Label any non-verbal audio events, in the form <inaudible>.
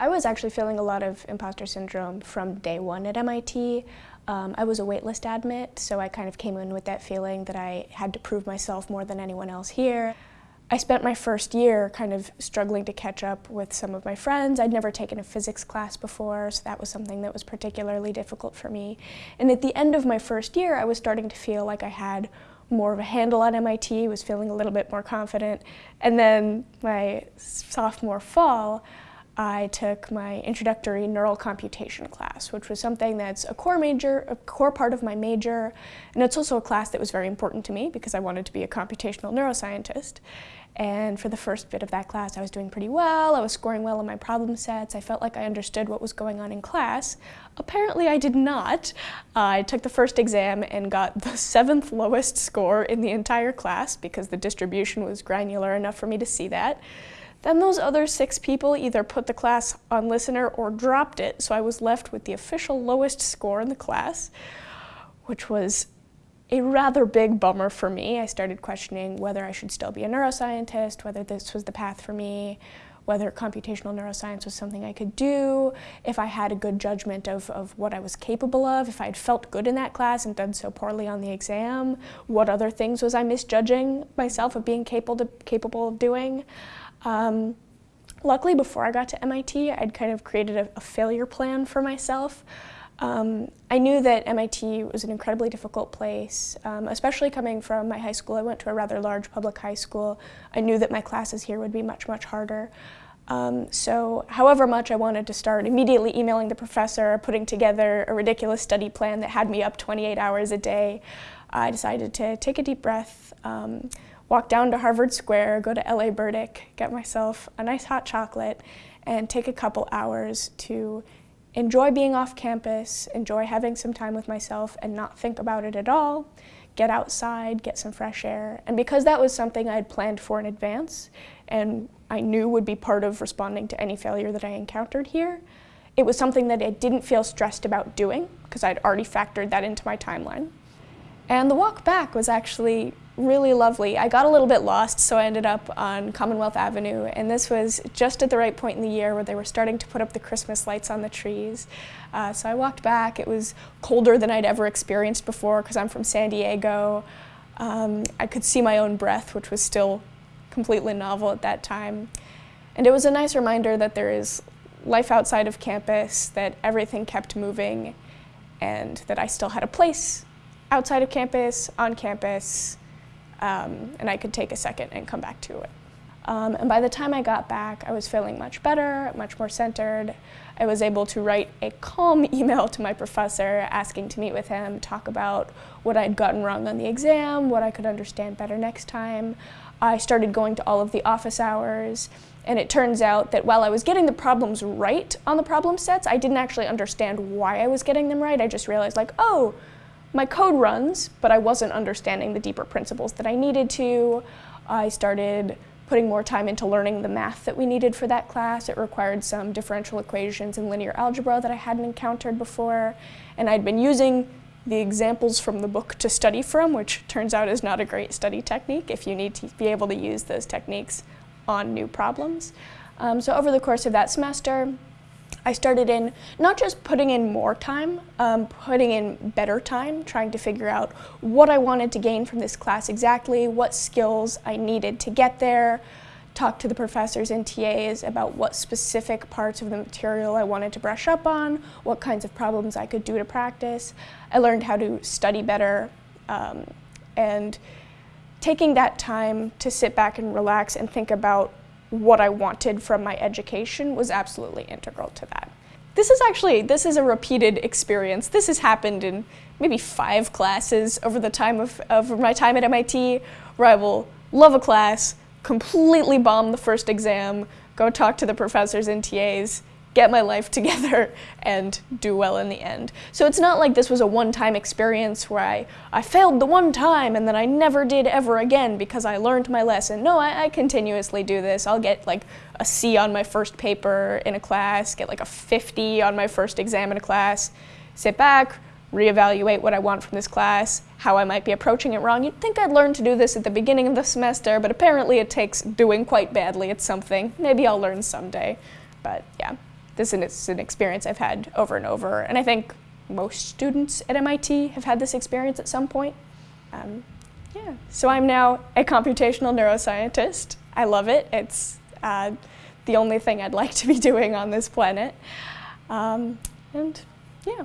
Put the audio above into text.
I was actually feeling a lot of imposter syndrome from day one at MIT. Um, I was a waitlist admit, so I kind of came in with that feeling that I had to prove myself more than anyone else here. I spent my first year kind of struggling to catch up with some of my friends. I'd never taken a physics class before, so that was something that was particularly difficult for me. And at the end of my first year, I was starting to feel like I had more of a handle on MIT, was feeling a little bit more confident. And then my sophomore fall, I took my introductory neural computation class, which was something that's a core major, a core part of my major, and it's also a class that was very important to me because I wanted to be a computational neuroscientist. And for the first bit of that class, I was doing pretty well. I was scoring well on my problem sets. I felt like I understood what was going on in class. Apparently, I did not. I took the first exam and got the <laughs> seventh lowest score in the entire class because the distribution was granular enough for me to see that. Then those other six people either put the class on listener or dropped it, so I was left with the official lowest score in the class, which was a rather big bummer for me. I started questioning whether I should still be a neuroscientist, whether this was the path for me, whether computational neuroscience was something I could do, if I had a good judgment of, of what I was capable of, if I had felt good in that class and done so poorly on the exam, what other things was I misjudging myself of being capable, to, capable of doing. Um, luckily, before I got to MIT, I'd kind of created a, a failure plan for myself. Um, I knew that MIT was an incredibly difficult place, um, especially coming from my high school. I went to a rather large public high school. I knew that my classes here would be much, much harder. Um, so however much I wanted to start immediately emailing the professor, putting together a ridiculous study plan that had me up 28 hours a day, I decided to take a deep breath, um, walk down to Harvard Square, go to LA Burdick, get myself a nice hot chocolate, and take a couple hours to enjoy being off campus, enjoy having some time with myself and not think about it at all, get outside, get some fresh air. And because that was something I had planned for in advance and I knew would be part of responding to any failure that I encountered here, it was something that I didn't feel stressed about doing because I'd already factored that into my timeline. And the walk back was actually really lovely. I got a little bit lost, so I ended up on Commonwealth Avenue, and this was just at the right point in the year where they were starting to put up the Christmas lights on the trees. Uh, so I walked back. It was colder than I'd ever experienced before because I'm from San Diego. Um, I could see my own breath, which was still completely novel at that time. And it was a nice reminder that there is life outside of campus, that everything kept moving, and that I still had a place outside of campus, on campus, um, and I could take a second and come back to it. Um, and by the time I got back, I was feeling much better, much more centered. I was able to write a calm <laughs> email to my professor asking to meet with him, talk about what I'd gotten wrong on the exam, what I could understand better next time. I started going to all of the office hours, and it turns out that while I was getting the problems right on the problem sets, I didn't actually understand why I was getting them right. I just realized like, oh, my code runs, but I wasn't understanding the deeper principles that I needed to. I started putting more time into learning the math that we needed for that class. It required some differential equations and linear algebra that I hadn't encountered before. And I'd been using the examples from the book to study from, which turns out is not a great study technique if you need to be able to use those techniques on new problems. Um, so over the course of that semester, I started in not just putting in more time, um, putting in better time, trying to figure out what I wanted to gain from this class exactly, what skills I needed to get there, talk to the professors and TAs about what specific parts of the material I wanted to brush up on, what kinds of problems I could do to practice. I learned how to study better um, and taking that time to sit back and relax and think about what I wanted from my education was absolutely integral to that. This is actually, this is a repeated experience. This has happened in maybe five classes over the time of, of my time at MIT, where I will love a class, completely bomb the first exam, go talk to the professors and TAs, get my life <laughs> together and do well in the end. So it's not like this was a one-time experience where I, I failed the one time and then I never did ever again because I learned my lesson. No, I, I continuously do this. I'll get like a C on my first paper in a class, get like a 50 on my first exam in a class, sit back, reevaluate what I want from this class, how I might be approaching it wrong. You'd think I'd learn to do this at the beginning of the semester, but apparently it takes doing quite badly at something. Maybe I'll learn someday, but yeah. This is an experience I've had over and over, and I think most students at MIT have had this experience at some point. Um, yeah, so I'm now a computational neuroscientist. I love it. It's uh, the only thing I'd like to be <laughs> doing on this planet. Um, and yeah.